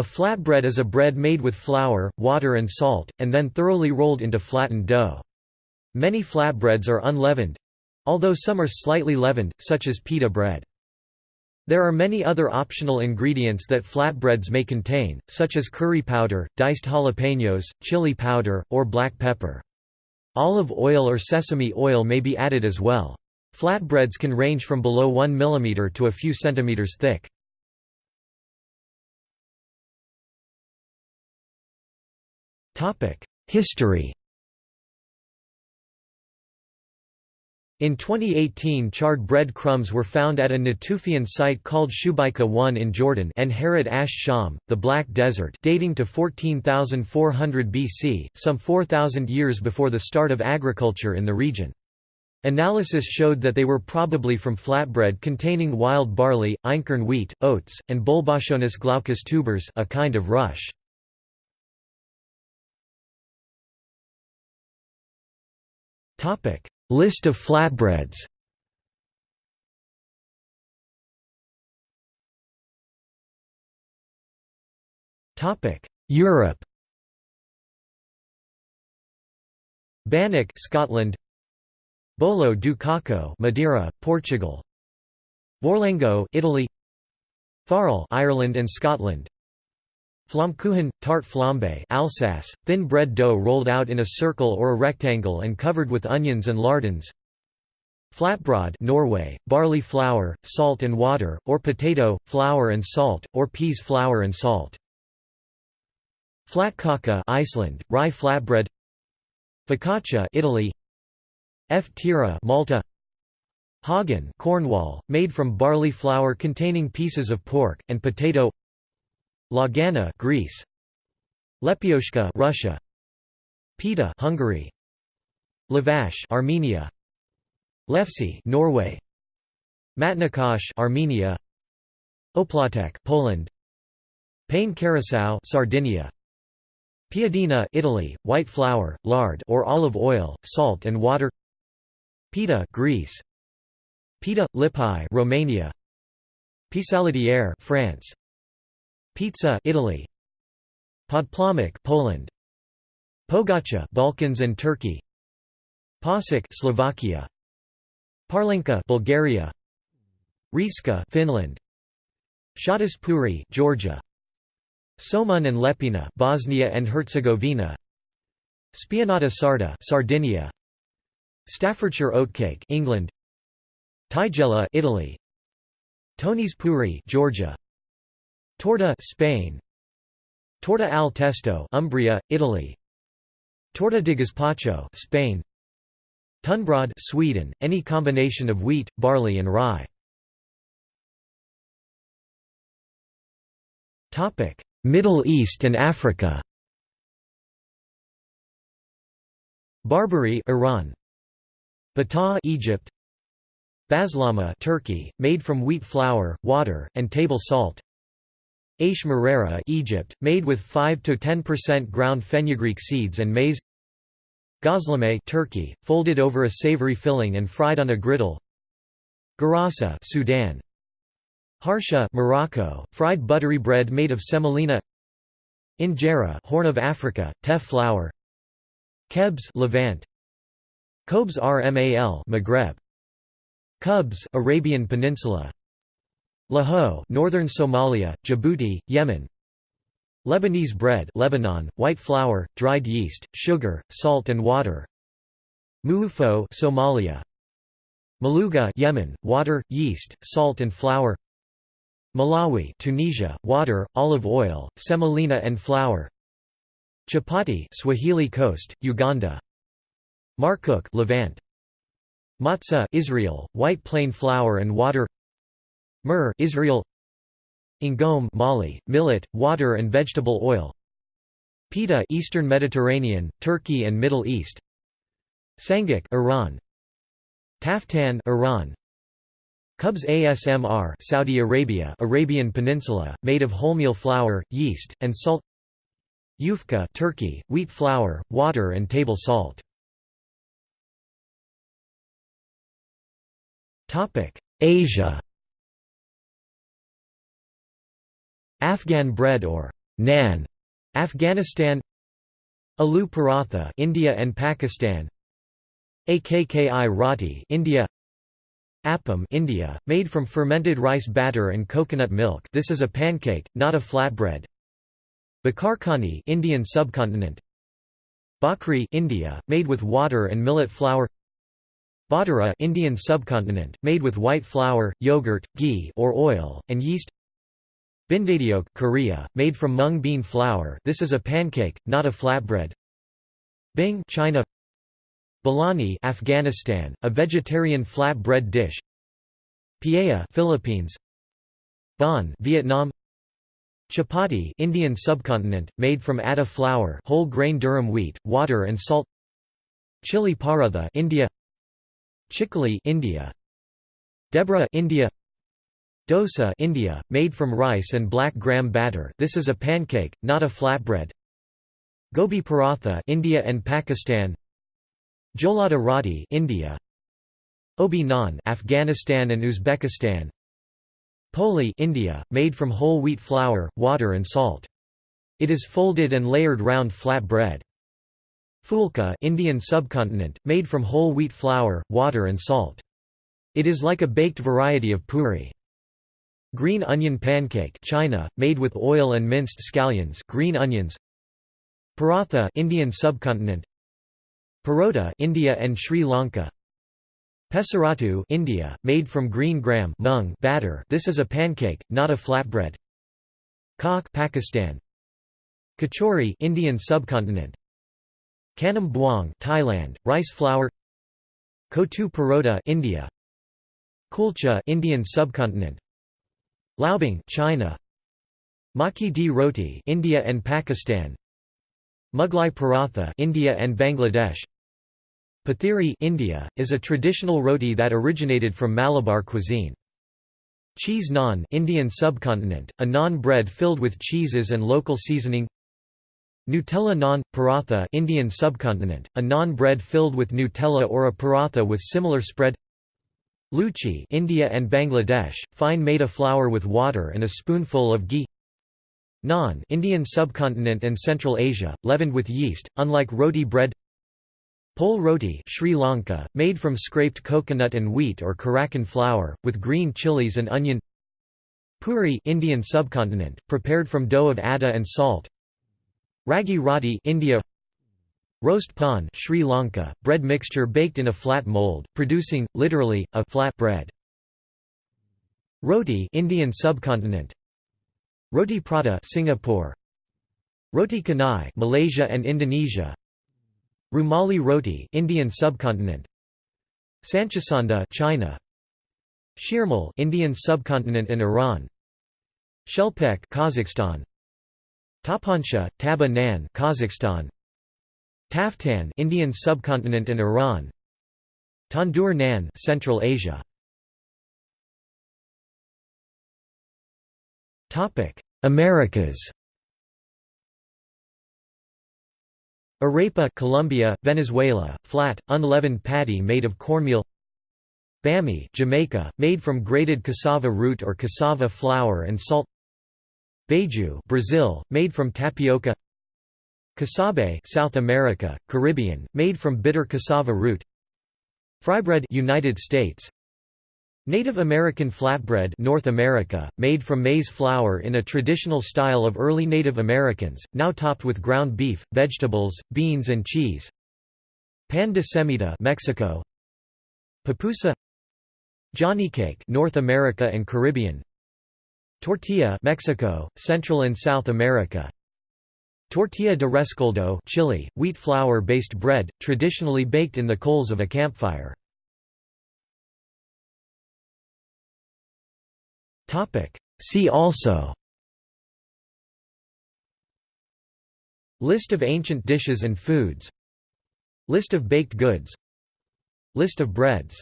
A flatbread is a bread made with flour, water and salt, and then thoroughly rolled into flattened dough. Many flatbreads are unleavened—although some are slightly leavened, such as pita bread. There are many other optional ingredients that flatbreads may contain, such as curry powder, diced jalapenos, chili powder, or black pepper. Olive oil or sesame oil may be added as well. Flatbreads can range from below 1 mm to a few centimeters thick. History In 2018 charred bread crumbs were found at a Natufian site called Shubayqa 1 in Jordan and Harat Ash Sham, the Black Desert dating to 14,400 BC, some 4,000 years before the start of agriculture in the region. Analysis showed that they were probably from flatbread containing wild barley, einkorn wheat, oats, and Bolboschoenus glaucus tubers a kind of rush. Topic. List of flatbreads. Topic: Europe. Bannock Scotland. Bolo do Caco Madeira, Portugal. Vorlengo Italy. Farl Ireland and Scotland Flammkuchen, tart flambe Alsace, thin bread dough rolled out in a circle or a rectangle and covered with onions and lardons. Flatbrød Norway, barley flour, salt and water, or potato, flour and salt, or peas flour and salt. Flatkaka Iceland, rye flatbread. Focaccia Italy. F. tira Malta. Hagen Cornwall, made from barley flour containing pieces of pork, and potato Lagana, Greece. Lepyoshka, Russia. Pita, Hungary. Lavash, Armenia. Lefse, Norway. Matnakash, Armenia. Oplatek, Poland. Pane Carasau, Sardinia. Piadina, Italy, white flour, lard or olive oil, salt and water. Pita, Greece. Pita, Lipai, Romania. Pissaladière, France. Pizza Italy. Podplomek Poland. Pogacha Balkans and Turkey. Pasek Slovakia. Parlenka Bulgaria. Rieska Finland. Puri Georgia. Somun and Lepina Bosnia and Herzegovina. Spianata Sarda Sardinia. Staffordshire oatcake England. Tigella Italy. Tonis Puri Georgia Torta Spain. Torta al testo Umbria, Italy. Torta di gazpacho Spain. Tunnbröd Sweden, any combination of wheat, barley and rye. Topic Middle East and Africa. Barbari Iran. Bata Egypt. Bazlama Turkey, made from wheat flour, water, and table salt Aish Marera Egypt, made with 5–10% ground fenugreek seeds and maize. Gazlame Turkey, folded over a savory filling and fried on a griddle. Garasa Sudan. Harsha Morocco, fried buttery bread made of semolina. Injera Horn of Africa, teff flour. Kebs Levant. Kobs Rmal Maghreb. Kubs Arabian Peninsula Lahoh Northern Somalia, Djibouti, Yemen. Lebanese bread Lebanon, white flour, dried yeast, sugar, salt and water. Muufo Somalia. Maluga Yemen, water, yeast, salt and flour. Mlawi Tunisia, water, olive oil, semolina and flour. Chapati Swahili Coast, Uganda. Markook Levant. Matzah Israel, white plain flour and water Myrrh Israel. Ingom Mali, millet, water and vegetable oil. Pita Eastern Mediterranean, Turkey and Middle East. Sangak Iran. Taftan Iran. Cubs ASMR Saudi Arabia Arabian Peninsula, made of wholemeal flour, yeast, and salt. Yufka Turkey, wheat flour, water and table salt. Topic. Asia Afghan bread or Naan, Afghanistan Aloo paratha India and Pakistan Akki roti India Appam India, made from fermented rice batter and coconut milk. This is a pancake, not a flatbread. Bakarkhani Indian subcontinent. Bakri India, made with water and millet flour. Badara Indian subcontinent, made with white flour, yogurt, ghee or oil, and yeast Bindadyeok Korea, made from mung bean flour. This is a pancake, not a flatbread. Bing China. Biryani Afghanistan, a vegetarian flat bread dish. Paella Philippines. Bun Vietnam. Chapati Indian subcontinent, made from atta flour whole grain durum wheat, water and salt. Chili paratha India. Chikli India. Debra India Dosa India, made from rice and black gram batter this is a pancake, not a flatbread Gobi paratha India and Pakistan Jolada roti India Obi naan Afghanistan and Uzbekistan Poli India, made from whole wheat flour, water and salt. It is folded and layered round flat bread. Fulka Indian subcontinent, made from whole wheat flour, water and salt. It is like a baked variety of puri. Green onion pancake China, made with oil and minced scallions green onions. Paratha Indian subcontinent. Parota India and Sri Lanka. Pesarattu India, made from green gram mung batter. This is a pancake, not a flatbread. Kak Pakistan. Kachori Indian subcontinent. Kanam Buang Thailand, rice flour. Kotu Parota India. Kulcha Indian subcontinent Laobing China. Makki di roti India and Pakistan. Mughlai paratha India and Bangladesh. Pathiri India, is a traditional roti that originated from Malabar cuisine. Cheese naan Indian subcontinent, a naan bread filled with cheeses and local seasoning. Nutella naan, paratha Indian subcontinent, a naan bread filled with Nutella or a paratha with similar spread Luchi India and Bangladesh, fine maida flour with water and a spoonful of ghee. Naan Indian subcontinent and Central Asia, leavened with yeast, unlike roti bread. Pol roti Sri Lanka, made from scraped coconut and wheat or kurakkan flour, with green chilies and onion. Puri Indian subcontinent, prepared from dough of atta and salt. Ragi roti India Roast pan Sri Lanka, bread mixture baked in a flat mold, producing, literally, a flat bread. Roti Indian subcontinent. Roti prata Singapore. Roti canai Malaysia and Indonesia. Rumali roti Indian subcontinent. Sanchusanda China. Shirmal Indian subcontinent and Iran. Shelpek Kazakhstan. Tapansha, Taba Nan Kazakhstan. Taftan Indian subcontinent and Iran. Tandoor Naan Central Asia. Topic Americas. Arepa Colombia, Venezuela, flat, unleavened patty made of cornmeal. Bammy Jamaica, made from grated cassava root or cassava flour and salt. Beiju Brazil, made from tapioca Casabe South America, Caribbean, made from bitter cassava root. Frybread United States. Native American flatbread North America, made from maize flour in a traditional style of early Native Americans, now topped with ground beef, vegetables, beans and cheese. Pan de semita Mexico. Pupusa Johnny cake North America and Caribbean. Tortilla Mexico, Central and South America. Tortilla de rescoldo Chile, wheat flour-based bread, traditionally baked in the coals of a campfire. See also List of ancient dishes and foods List of baked goods List of breads